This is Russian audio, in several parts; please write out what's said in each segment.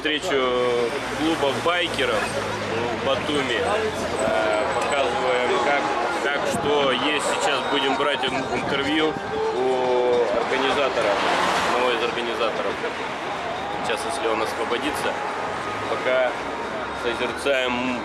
встречу клуба байкеров в Батуми. Э, Показываем, как, как что есть. Сейчас будем брать ин- интервью у организатора, одного из организаторов. Сейчас, если он освободится, пока созерцаем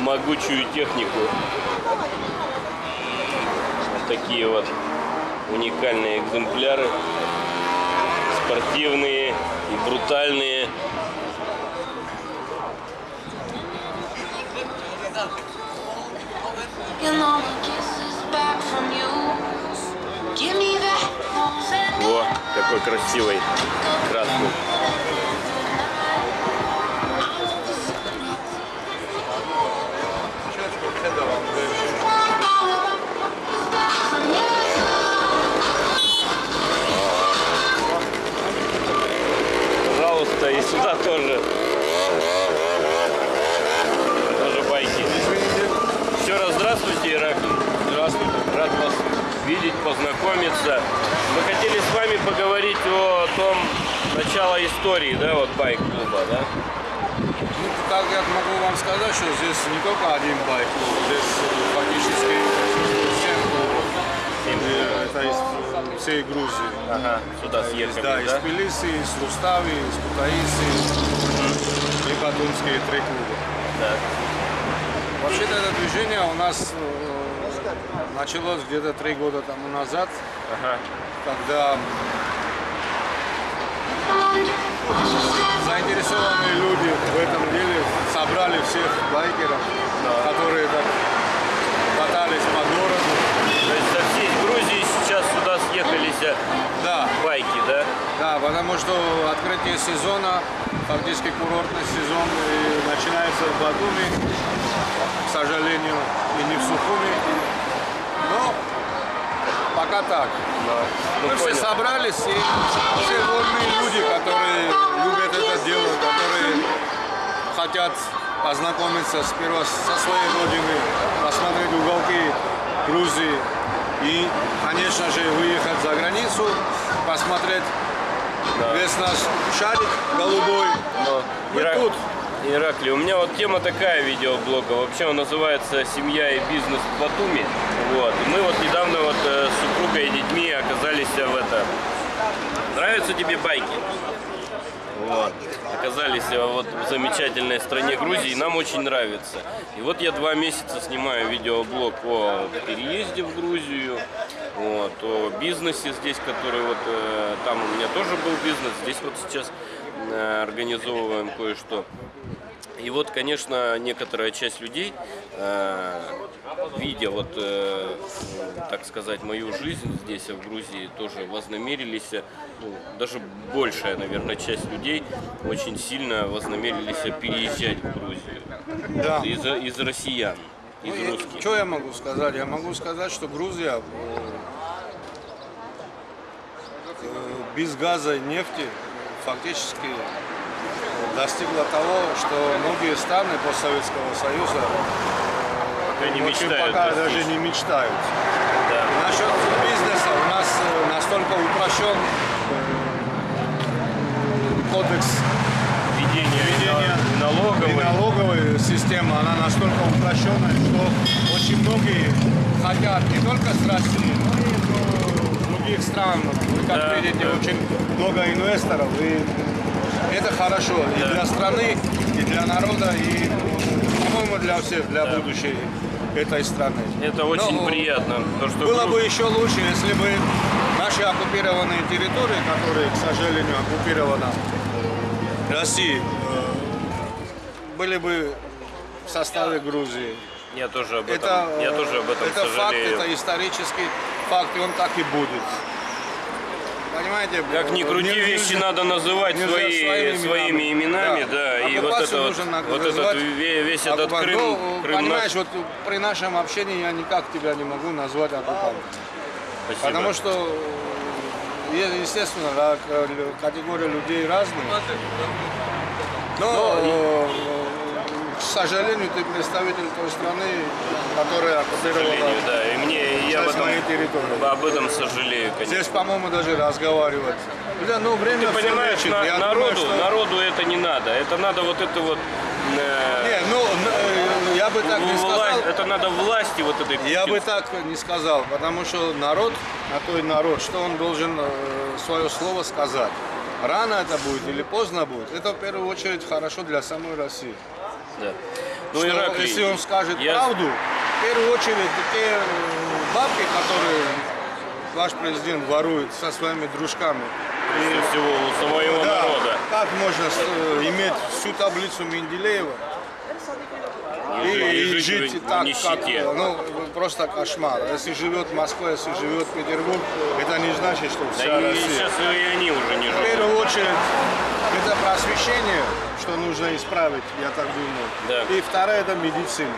могучую технику. Такие вот уникальные экземпляры. Спортивные и брутальные. Во, какой красивый красный. Пожалуйста, и сюда тоже. Тоже байки. Еще раз здравствуйте, Ираклий. Здравствуйте. Рад вас видеть, познакомиться. Мы хотели с вами поговорить о том начало истории, да, вот байк-клуба, да? Ну, как я могу вам сказать, что здесь не только один байк, здесь фактически 7 клубов. Это из всей Грузии. Ага, сюда Из- съехали, да, из да? Тбилиси, из Рустави, из Кутаиси и Батумские три клуба. Да. Вообще-то это движение у нас э, началось где-то три года тому назад, Ага. когда заинтересованные люди в этом деле собрали всех байкеров, которые так катались по городу. То есть со всей Грузии сейчас сюда съехались э, Да, байки, да? да, потому что открытие сезона, фактически курортный сезон и начинается в Батуми, к сожалению, и не в Сухуми. Но пока так. Ну, Мы все понял. собрались, и все вольные люди, которые любят это дело, которые хотят познакомиться сперва со своей родиной, посмотреть уголки Грузии и, конечно же, выехать за границу, посмотреть весь наш шарик голубой. Но Мы Ира- тут. Ираклий, у меня вот тема такая видеоблога. Вообще он называется «Семья и бизнес в Батуми». Вот. Мы вот недавно вот э, с супругой и детьми оказались в это. Нравятся тебе байки? Вот. Оказались э, вот в замечательной стране Грузии, нам очень нравится. И вот я два месяца снимаю видеоблог о переезде в Грузию, вот, о бизнесе здесь, который вот э, там у меня тоже был бизнес, здесь вот сейчас организовываем кое-что. И вот, конечно, некоторая часть людей, э, видя вот, э, так сказать, мою жизнь здесь, в Грузии, тоже вознамерились, э, ну, даже большая, наверное, часть людей очень сильно вознамерились переезжать в Грузию. Да. Из, из россиян, из Ну, русских. Что я могу сказать? Я могу сказать, что Грузия без газа и нефти фактически достигла того, что многие страны постсоветского союза Пока не очень мечтают пока даже не мечтают. Да. Насчет бизнеса у нас э, настолько упрощен э, кодекс Ведение и налоговой. и налоговая система, она настолько упрощенная, что очень многие хотят не только с России, но и других стран. Вы как Да, видите, да. очень много инвесторов, и это хорошо и Да. для страны, и для народа, и, по-моему, для всех, для будущей этой страны. Это очень Но, приятно. То, что Было бы еще лучше, если бы наши оккупированные территории, которые, к сожалению, оккупированы Россией, э, были бы в составе Грузии. Я тоже об этом, Это, я тоже об этом это факт, это исторический факт, и он так и будет. Понимаете? Как ни э, крути, не- вещи нельзя- надо называть нельзя свои, своими своими именами, да, и вот Оккупацию это вот, вот этот весь этот. Крым, Ну, Крым понимаешь, наш. вот при нашем общении я никак тебя не могу назвать оккупантом. Спасибо. Потому что, естественно, да, категории людей разные. Но, э, к сожалению, ты представитель той страны, которая оккупировала да. И мне я об этом, моей территории. об этом сожалею, конечно. Здесь, по-моему, даже разговаривать. Да, ну, время Ты понимаешь, на- Я народу, думаю, что- народу это не надо. Это надо вот это вот э, Не, ну, э, я бы так не сказал. это надо власти вот этой. Я бы так не сказал, потому что народ, на той народ, что он должен э, свое слово сказать. Рано это будет или поздно будет, это в первую очередь хорошо для самой России. Да. Ну, Что Ираклий, если он скажет я- правду, в первую очередь те э, бабки, которые ваш президент ворует со своими дружками. прежде всего у своего Да, народа. Как можно э, иметь всю таблицу Менделеева И, и, жить жить в так, нищете. как, ну, просто кошмар. Если живет Москва, если живет Петербург, это не значит, что Да вся и Россия. сейчас и они уже не В живут. первую очередь, это просвещение, что нужно исправить, я так думаю. Да. И второе, это медицина.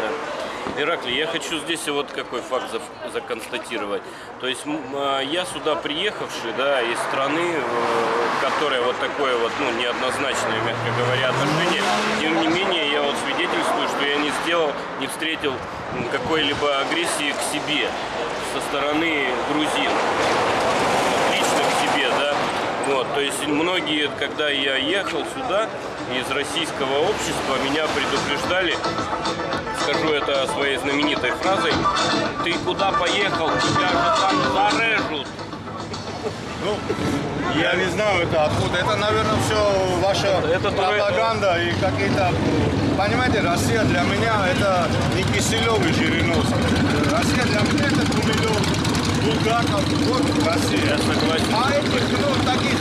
Да. Ираклий, я хочу здесь вот какой факт за- законстатировать. То есть а, я сюда приехавший, да, из страны, э, которая вот такое вот, ну, неоднозначное, мягко говоря, отношение, тем не менее, я вот свидетельствую, что я не сделал, не встретил какой-либо агрессии к себе со стороны грузин лично к себе, да. Вот, то есть многие, когда я ехал сюда из российского общества, меня предупреждали, скажу это своей знаменитой фразой, ты куда поехал, тебя же там зарежут. Ну, я не знаю, это откуда. Это, наверное, все ваша это пропаганда и какие-то... Понимаете, Россия для меня это не Киселев и Жириновский. Россия для меня это Гумилев, Булгаков, вот Россия. Я согласен. А этих, ну, таких,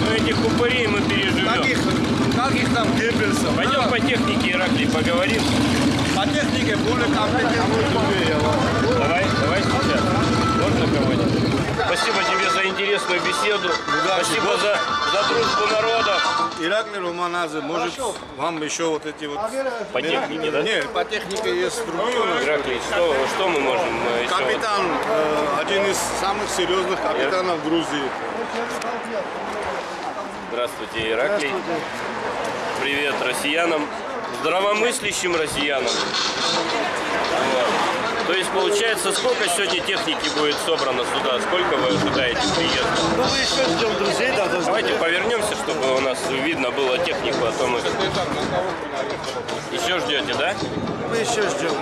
Но этих упырей мы переживем. таких, как их там, Геббельсов. Пойдем да, по технике, Ираклий, поговорим. по технике более вам- Давай, давай сейчас. Можно кого-нибудь? Спасибо тебе за интересную беседу. Спасибо за, за дружбу народов. Ираклий Романадзе, может, вам еще вот эти вот... По технике, да? Нет, по технике есть структура. Ираклий, что, что мы можем э, еще? Капитан, э, один из самых серьезных капитанов Грузии. Здравствуйте, Ираклий. Привет россиянам, здравомыслящим россиянам. Вот. То есть получается, сколько сегодня техники будет собрано сюда? Сколько вы ожидаете приезда? Ну, мы еще ждем друзей, да, должны Давайте повернемся, чтобы у нас видно было технику, а то мы еще ждете, да? Мы еще ждем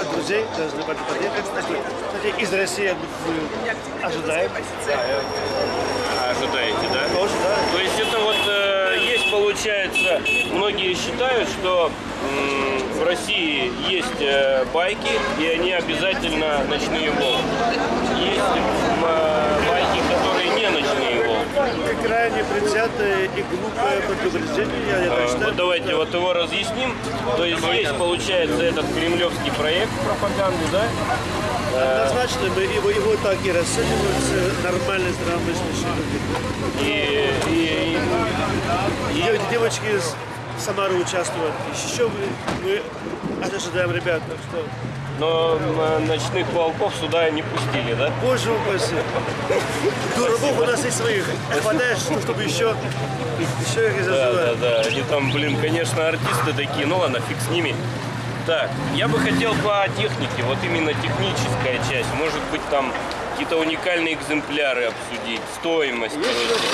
от друзей, должны под- подъехать. Кстати, из России мы ожидаем. А, ожидаете, да? Тоже, да. То есть это вот э, получается, многие считают, что в России есть э, байки, и они обязательно ночные волки. Есть э, байки, которые не ночные волки. Это крайне предвзятое и глупое предупреждение, я, так Э, считаю. Вот давайте вот его разъясним. То есть есть, получается, этот кремлевский проект пропаганды, да? Однозначно мы его, его так и расцениваем с нормальной здравомыслящей люди. И, и- и- девочки из Самары участвуют. Еще мы, мы ожидаем ребят, так что, но ночных волков сюда не пустили, да? боже упаси. Дураков у нас есть своих. Хватает, что- чтобы еще, еще их и Да, да, да. Они там, блин, конечно, артисты такие. Ну ладно, фиг с ними. Так, я бы хотел по технике, вот именно техническая часть. Может быть, там какие-то уникальные экземпляры обсудить, стоимость, короче.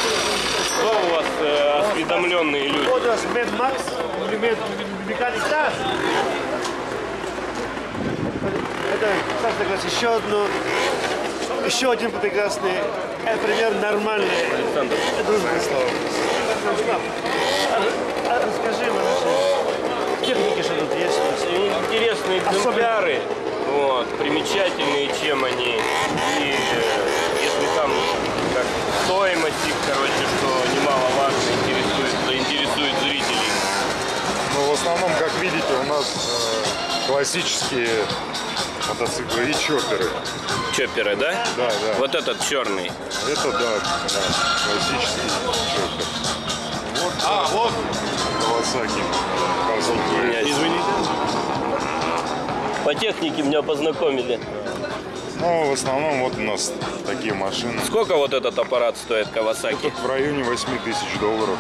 Что у вас осведомленные люди? Это, как раз еще одно, еще один прекрасный, э, пример нормальный Александр, дружбы слова. А расскажи нам техники, что тут есть у нас. интересные экземпляры, вот, примечательные, чем они. И э, если там как стоимость их, короче, что немаловажно основном, как видите, у нас э, классические мотоциклы и чопперы. Чопперы, да? Да, да. Вот этот черный. Это, да, да, классический чоппер. Вот, а, вот Кавасаки. Извините. По технике меня познакомили. Ну, в основном вот у нас такие машины. Сколько вот этот аппарат стоит Кавасаки? В районе 8 тысяч долларов.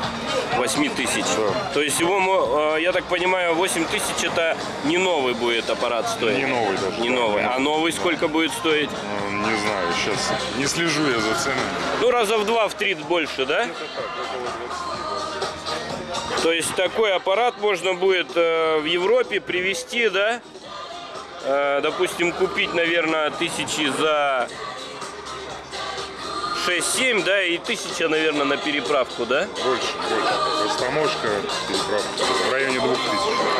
8 тысяч. Да. То есть его, э, я так понимаю, 8 тысяч это не новый будет аппарат стоить? Не новый даже. Не да. новый. А новый сколько будет стоить? Ну, Не знаю, сейчас не слежу я за ценами. Ну, раза в два, в три больше, да? То есть такой аппарат можно будет э, в Европе привезти, да? Э, допустим, купить, наверное, тысячи за 6-7, да, и тысяча, наверное, на переправку, да? Больше, больше. Растаможка, переправка. В районе 2000.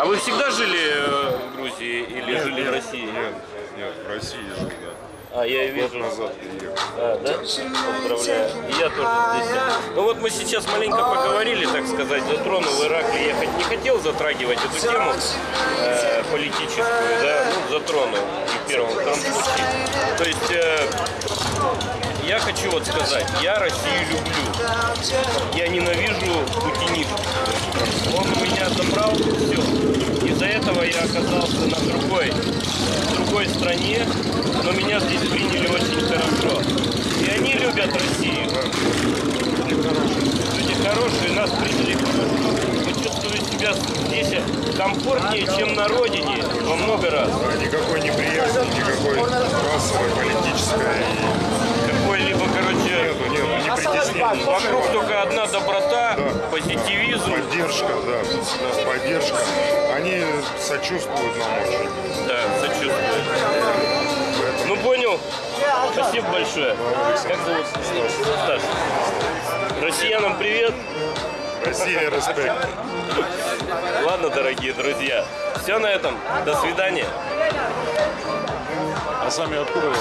А вы всегда жили э, в Грузии или жили в России? Нет, нет, в России жил, да. А, я и Год вижу. назад приехал. А, да? Поздравляю. И я тоже здесь. Ну вот мы сейчас маленько поговорили, так сказать, затронул Иракли. Я не хотел затрагивать эту тему э, политическую, да, ну, затронул в первом, втором. То есть э, я хочу вот сказать, я Россию люблю. Я ненавижу путинизм. Он меня забрал все. Из-за этого я оказался на другой, другой стране, но меня здесь приняли очень хорошо. И они любят Россию. Люди хорошие, нас приняли хорошо. Мы чувствуем себя здесь комфортнее, чем на родине во много раз. Да, никакой неприязни, никакой расовой, политической. Какой-либо, короче, Нету, нету, не притеснения. вокруг только одна доброта, Да. позитивизм. Поддержка, да, поддержка. Они сочувствуют нам очень. Да, сочувствую. Ну понял. Спасибо большое. Как зовут? Стас. Россиянам привет. Россия, респект. Ладно, дорогие друзья. Все на этом. До свидания. А сами откуда?